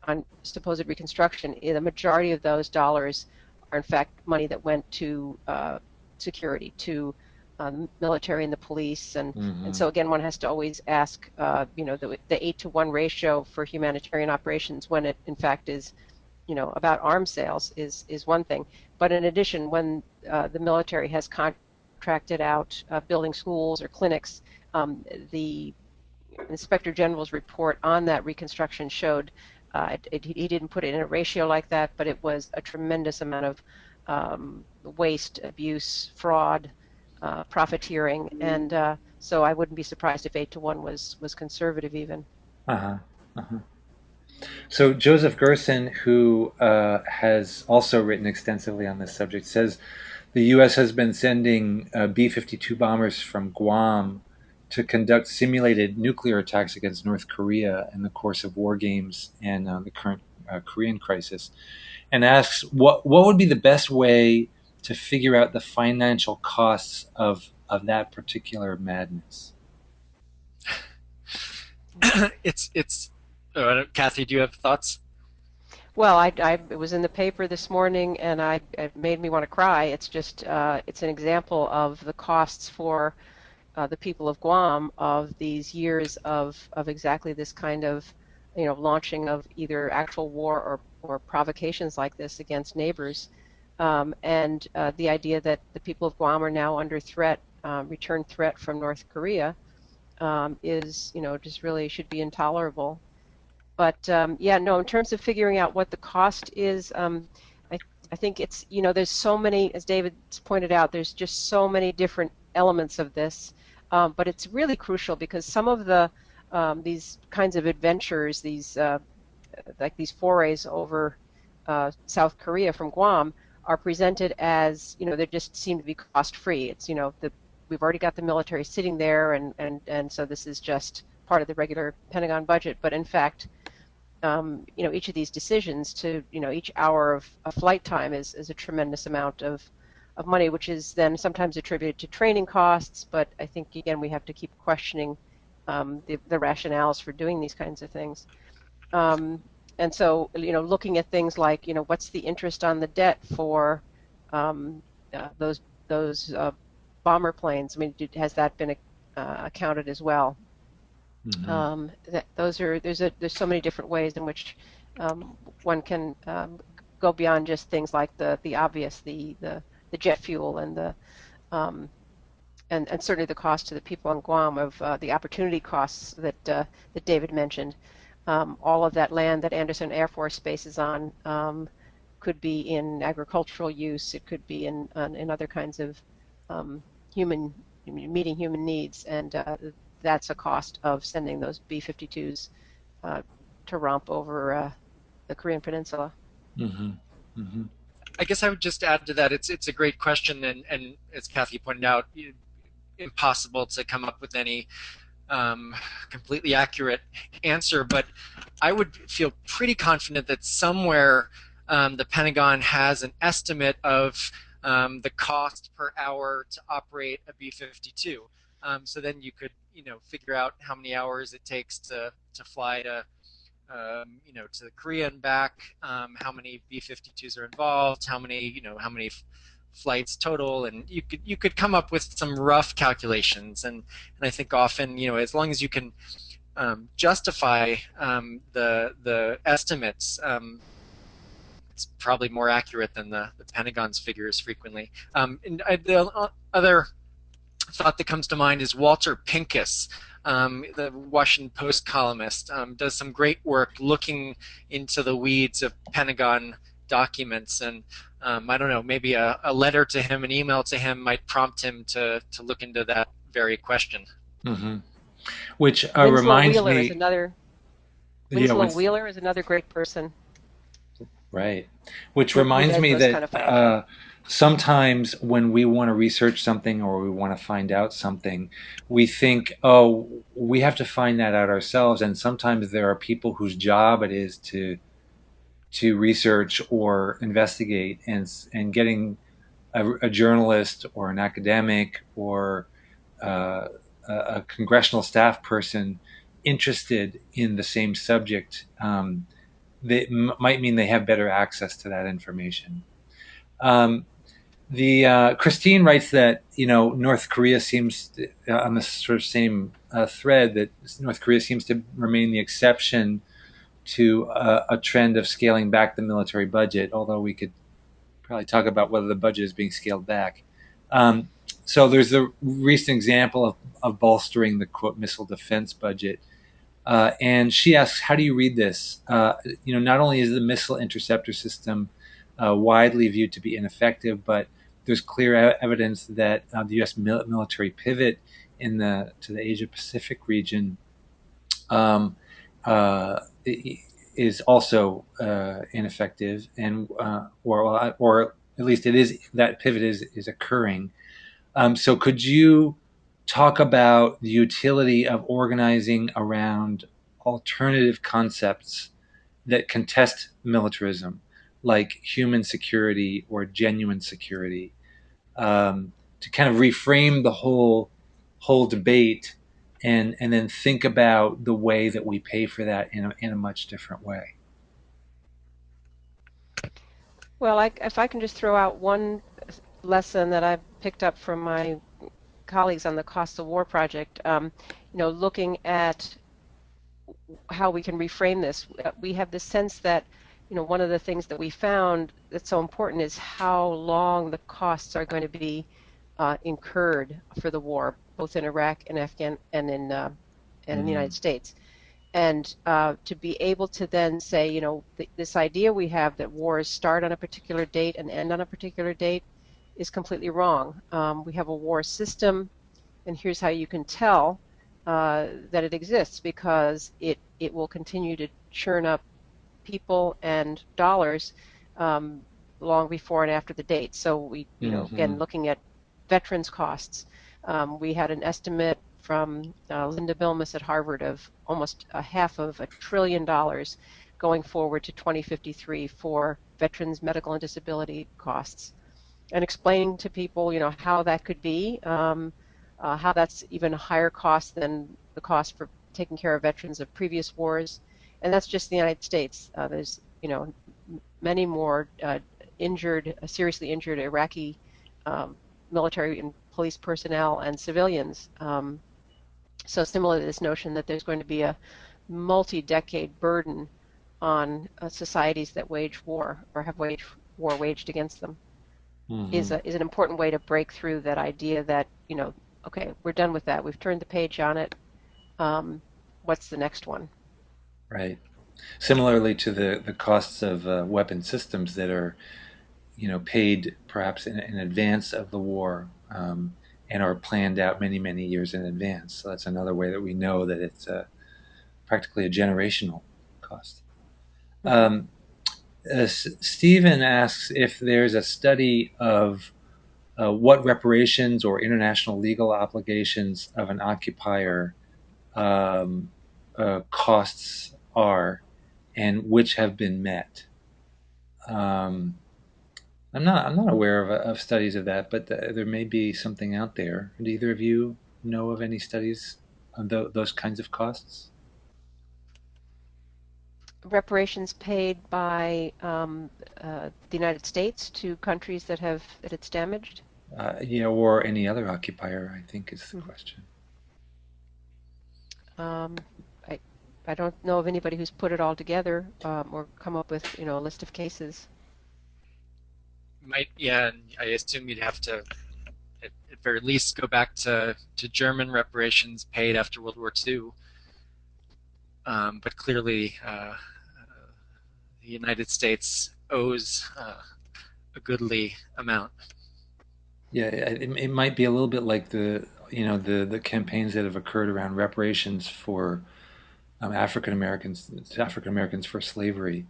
on supposed reconstruction, the majority of those dollars are in fact money that went to uh, security, to um, military and the police, and mm-hmm. and so again, one has to always ask, uh, you know, the the eight to one ratio for humanitarian operations when it in fact is, you know, about arms sales is is one thing, but in addition, when uh, the military has contracted out uh, building schools or clinics, um, the Inspector General's report on that reconstruction showed uh, it, it, he didn't put it in a ratio like that, but it was a tremendous amount of um, waste, abuse, fraud, uh, profiteering, and uh, so I wouldn't be surprised if eight to one was was conservative even. Uh huh. Uh-huh. So Joseph Gerson, who uh, has also written extensively on this subject, says the U.S. has been sending uh, B-52 bombers from Guam to conduct simulated nuclear attacks against North Korea in the course of war games and uh, the current uh, Korean crisis, and asks what what would be the best way to figure out the financial costs of of that particular madness. it's it's. Uh, Kathy, do you have thoughts? Well, I, I, it was in the paper this morning, and I, it made me want to cry. It's just uh, it's an example of the costs for uh, the people of Guam of these years of, of exactly this kind of, you know, launching of either actual war or, or provocations like this against neighbors. Um, and uh, the idea that the people of Guam are now under threat, uh, return threat from North Korea, um, is, you know, just really should be intolerable. But um, yeah, no, in terms of figuring out what the cost is, um, I, I think it's, you know, there's so many, as David pointed out, there's just so many different elements of this um, but it's really crucial because some of the um, these kinds of adventures, these uh, like these forays over uh, South Korea from Guam, are presented as you know they just seem to be cost free. It's you know the we've already got the military sitting there, and and and so this is just part of the regular Pentagon budget. But in fact, um, you know each of these decisions to you know each hour of, of flight time is is a tremendous amount of of money, which is then sometimes attributed to training costs. But I think again we have to keep questioning um, the, the rationales for doing these kinds of things. Um, and so you know, looking at things like you know what's the interest on the debt for um, uh, those those uh, bomber planes? I mean, did, has that been uh, accounted as well? Mm-hmm. Um, that, those are there's a there's so many different ways in which um, one can um, go beyond just things like the the obvious the the the jet fuel and the um, and, and certainly the cost to the people on Guam of uh, the opportunity costs that uh, that David mentioned. Um, all of that land that Andersen Air Force Base is on um, could be in agricultural use. It could be in in other kinds of um, human meeting human needs, and uh, that's a cost of sending those B-52s uh, to romp over uh, the Korean Peninsula. Mm-hmm. Mm-hmm. I guess I would just add to that. It's it's a great question, and and as Kathy pointed out, impossible to come up with any um, completely accurate answer. But I would feel pretty confident that somewhere um, the Pentagon has an estimate of um, the cost per hour to operate a B-52. Um, so then you could you know figure out how many hours it takes to to fly to um, you know, to Korea and back, um, how many B-52s are involved, how many, you know, how many f- flights total, and you could you could come up with some rough calculations. And and I think often, you know, as long as you can um, justify um, the the estimates, um, it's probably more accurate than the, the Pentagon's figures frequently. Um, and I, the other thought that comes to mind is Walter Pincus um, the Washington Post columnist, um, does some great work looking into the weeds of Pentagon documents. And um, I don't know, maybe a, a, letter to him, an email to him might prompt him to, to look into that very question. Mm-hmm. Which uh, reminds Wheeler me. Is another, Winslow yeah, Wheeler is another great person. Right. Which reminds me that. Kind of uh, sometimes when we want to research something or we want to find out something, we think, oh, we have to find that out ourselves. And sometimes there are people whose job it is to to research or investigate, and and getting a, a journalist or an academic or uh, a, congressional staff person interested in the same subject, um, might mean they have better access to that information. Um, the uh, Christine writes that you know North Korea seems uh, on the sort of same uh, thread that North Korea seems to remain the exception to uh, a trend of scaling back the military budget. Although we could probably talk about whether the budget is being scaled back. Um, so there's the recent example of, of bolstering the quote missile defense budget. Uh, and she asks, how do you read this? Uh, you know, not only is the missile interceptor system widely viewed to be ineffective, but there's clear evidence that uh, the U.S. Mil- military pivot in the to the Asia Pacific region um, uh, is also uh, ineffective, and uh, or or at least it is that pivot is is occurring. Um, so, could you talk about the utility of organizing around alternative concepts that contest militarism, like human security or genuine security, um, to kind of reframe the whole whole debate and and then think about the way that we pay for that in a, in a much different way. Well, I, if I can just throw out one lesson that I've picked up from my colleagues on the Cost of War project, um, you know, looking at how we can reframe this, we have the sense that, you know, one of the things that we found that's so important is how long the costs are going to be uh, incurred for the war both in Iraq and Afghan and in uh, and mm in the United mm. States, and uh, to be able to then say, you know, th- this idea we have that wars start on a particular date and end on a particular date is completely wrong. Um, we have a war system, and here's how you can tell uh, that it exists because it it will continue to churn up people and dollars um, long before and after the date. So we, you know, mm-hmm. again looking at veterans costs um, we had an estimate from uh, Linda Bilmes at Harvard of almost a half of a trillion dollars going forward to 2053 for veterans medical and disability costs and explaining to people you know how that could be um, uh, how that's even a higher cost than the cost for taking care of veterans of previous wars and that's just the United States uh, there's you know many more uh, injured seriously injured Iraqi um, military and police personnel and civilians. Um, so similar to this notion that there's going to be a multi-decade burden on uh, societies that wage war or have wage war waged against them mm-hmm. is a, is an important way to break through that idea that you know okay we're done with that we've turned the page on it um, what's the next one right similarly to the the costs of uh, weapon systems that are you know paid perhaps in, in advance of the war um, and are planned out many, many years in advance. So that's another way that we know that it's a, practically a generational cost. Um, uh, Stephen asks if there's a study of uh, what reparations or international legal obligations of an occupier um, uh, costs are and which have been met. Um, I'm not. I'm not aware of, of studies of that, but th- there may be something out there. Do either of you know of any studies on th- those kinds of costs? Reparations paid by um, uh, the United States to countries that have that it's damaged. Uh, yeah, or any other occupier. I think is the mm-hmm. question. Um, I I don't know of anybody who's put it all together um, or come up with you know a list of cases. Might yeah i assume you'd have to at, at very least go back to, to german reparations paid after world war ii um, but clearly uh, uh, the united states owes uh, a goodly amount. Yeah it, it might be a little bit like the you know the the campaigns that have occurred around reparations for um, African Americans African Americans for slavery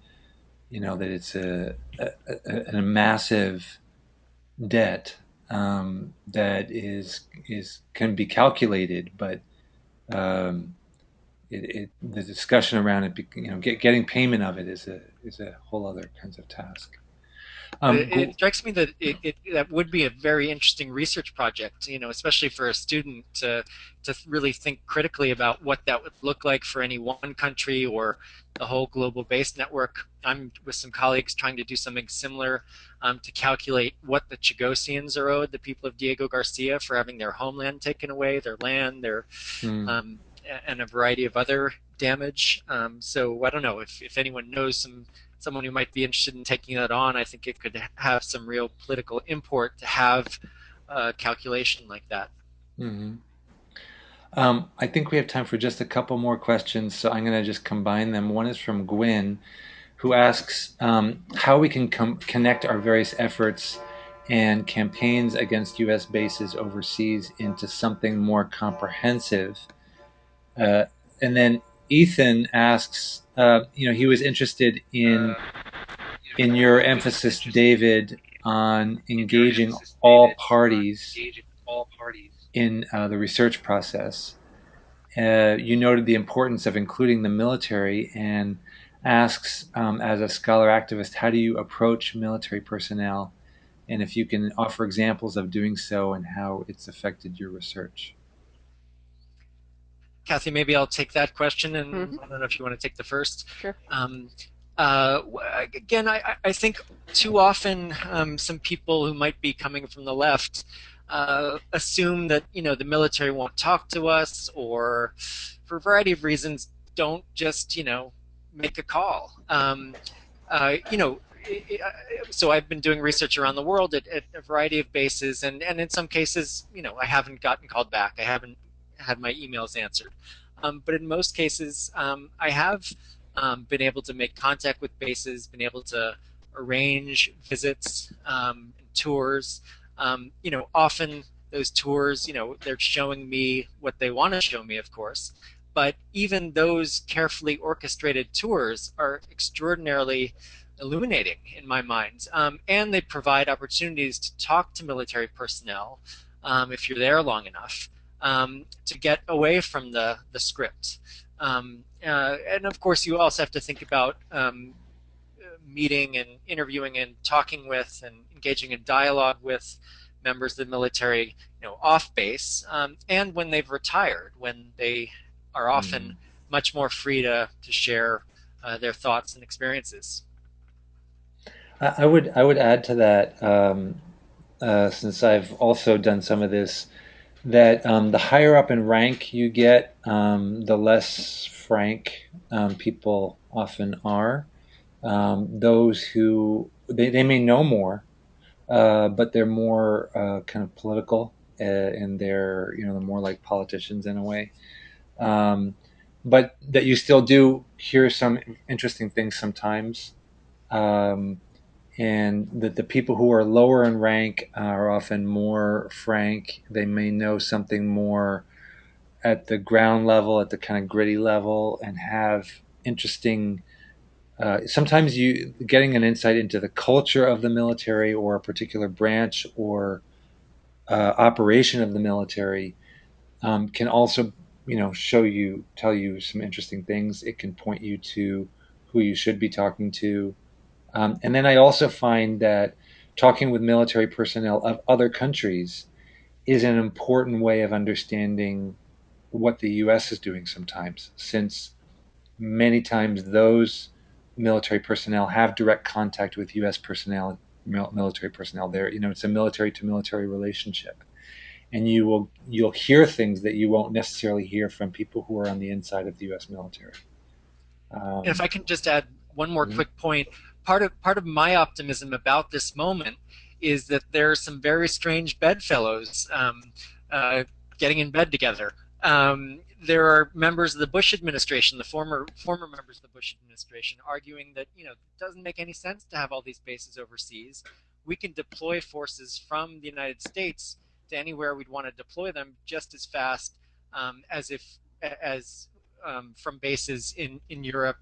you know that it's a, a, a, a massive debt um, that is is can be calculated, but um, it, it, the discussion around it, you know, get, getting payment of it is a is a whole other kinds of task. Um, it, it, strikes me that it, it, that would be a very interesting research project, you know, especially for a student to to really think critically about what that would look like for any one country or the whole global base network. I'm with some colleagues trying to do something similar um, to calculate what the Chagosians are owed, the people of Diego Garcia, for having their homeland taken away, their land, their mm. um, and a variety of other damage. Um, so I don't know if, if anyone knows some someone who might be interested in taking that on, I think it could have some real political import to have a calculation like that. Mm-hmm. Um, I think we have time for just a couple more questions, so I'm going to just combine them. One is from Gwyn, who asks um, how we can com- connect our various efforts and campaigns against U.S. bases overseas into something more comprehensive. Uh, and then Ethan asks, uh, you know, he was interested in in your emphasis, David, on engaging all parties in uh, the research process. Uh, you noted the importance of including the military and asks, um, as a scholar activist, how do you approach military personnel? And if you can offer examples of doing so and how it's affected your research. Kathy, maybe I'll take that question, and mm-hmm. I don't know if you want to take the first. Sure. Um, uh, again, I, I, think too often um, some people who might be coming from the left uh, assume that you know the military won't talk to us, or for a variety of reasons, don't just you know make a call. Um, uh, you know, so I've been doing research around the world at, at, a variety of bases, and, and in some cases, you know, I haven't gotten called back. I haven't had my emails answered. Um, but in most cases, um, I have um, been able to make contact with bases, been able to arrange visits, um, tours. Um, you know, often those tours, you know, they're showing me what they want to show me, of course. But even those carefully orchestrated tours are extraordinarily illuminating in my mind. Um, and they provide opportunities to talk to military personnel if you're there long enough um, to get away from the, the script. Um, uh, and of course, you also have to think about um, meeting and interviewing and talking with and engaging in dialogue with members of the military, you know, off base, um, and when they've retired, when they are often mm. much more free to, to share uh, their thoughts and experiences. I would I would add to that um, uh, since I've also done some of this that um, the higher up in rank you get, um, the less frank um, people often are. Um, those who they, they may know more, uh, but they're more uh, kind of political uh, and they're you know more like politicians in a way. Um, but that you still do hear some interesting things sometimes. Um, and that the people who are lower in rank are often more frank. They may know something more at the ground level, at the kind of gritty level, and have interesting. Uh, sometimes you getting an insight into the culture of the military or a particular branch or uh, operation of the military um, can also, you know, show you, tell you some interesting things. It can point you to who you should be talking to um, and then I also find that talking with military personnel of other countries is an important way of understanding what the U.S. is doing sometimes, since many times those military personnel have direct contact with U.S. personnel, military personnel. There, you know, it's a military to military relationship, and you will you'll hear things that you won't necessarily hear from people who are on the inside of the U.S. military. Um, if I can just add one more mm-hmm. quick point part of part of my optimism about this moment is that there are some very strange bedfellows um, uh, getting in bed together. Um, there are members of the Bush administration, the former former members of the Bush administration, arguing that you know it doesn't make any sense to have all these bases overseas. We can deploy forces from the United States to anywhere we'd want to deploy them just as fast um, as if as um, from bases in in Europe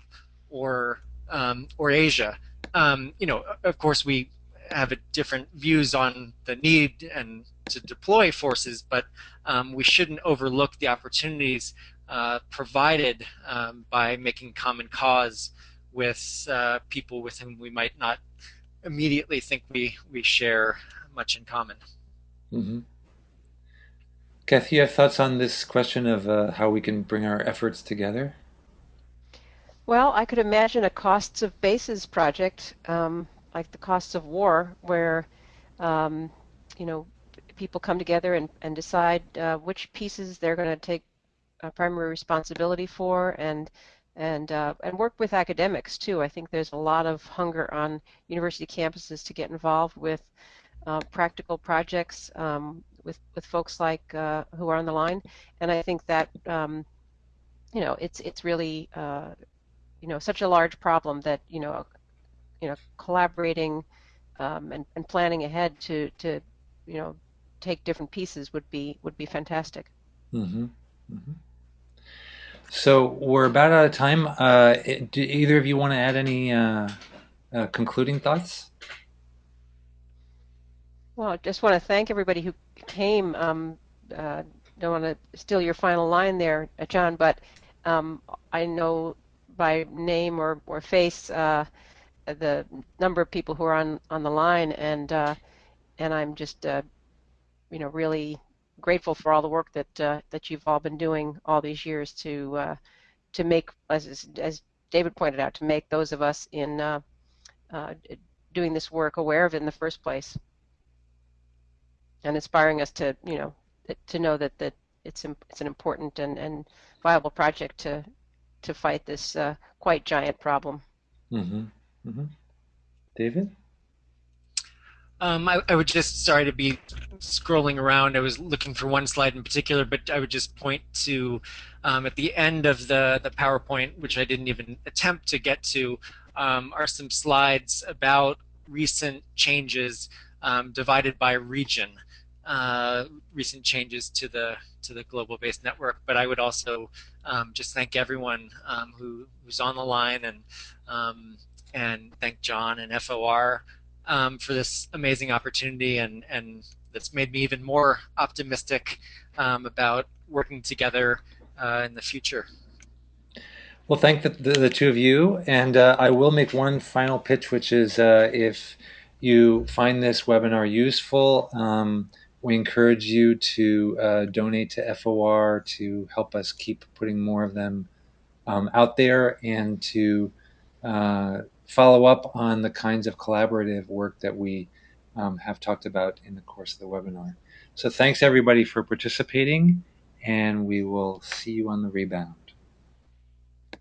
or um, or Asia. Um, you know, of course, we have different views on the need and to deploy forces, but um, we shouldn't overlook the opportunities uh, provided um, by making common cause with uh, people with whom we might not immediately think we we share much in common. Mm-hmm. Kathy, you have thoughts on this question of uh, how we can bring our efforts together? Well, I could imagine a costs of bases project, um, like the costs of war, where um, you know people come together and, and decide uh, which pieces they're going to take primary responsibility for, and and uh, and work with academics too. I think there's a lot of hunger on university campuses to get involved with uh, practical projects um, with with folks like uh, who are on the line, and I think that um, you know it's it's really uh, you know such a large problem that you know you know collaborating um, and, and planning ahead to to you know take different pieces would be would be fantastic. Mm-hmm. Mm-hmm. So we're about out of time. Uh, do either of you want to add any uh, uh, concluding thoughts? Well, I just want to thank everybody who came. Um, uh, don't want to steal your final line there, John, but um, I know by name or, or face uh, the number of people who are on, on the line, and uh, and I'm just you know really grateful for all the work that uh, that you've all been doing all these years to uh, to make, as, as David pointed out, to make those of us in uh, uh doing this work aware of it in the first place, and inspiring us to you know to know that that it's it's an important and, and viable project to to fight this uh, quite giant problem. Mm-hmm. Mm-hmm. David. Um, I, I, would just sorry to be scrolling around. I was looking for one slide in particular, but I would just point to um, at the end of the the PowerPoint, which I didn't even attempt to get to, um, are some slides about recent changes um, divided by region, uh, recent changes to the to the global based network. But I would also um, just thank everyone um, who who's on the line and and thank John and FOR um, for this amazing opportunity and, and that's made me even more optimistic um, about working together uh, in the future. Well, thank the, the, the two of you. And uh, I will make one final pitch, which is uh, if you find this webinar useful, um, we encourage you to uh, donate to FOR to help us keep putting more of them um, out there and to uh, follow up on the kinds of collaborative work that we um, have talked about in the course of the webinar. So thanks everybody for participating and we will see you on the rebound.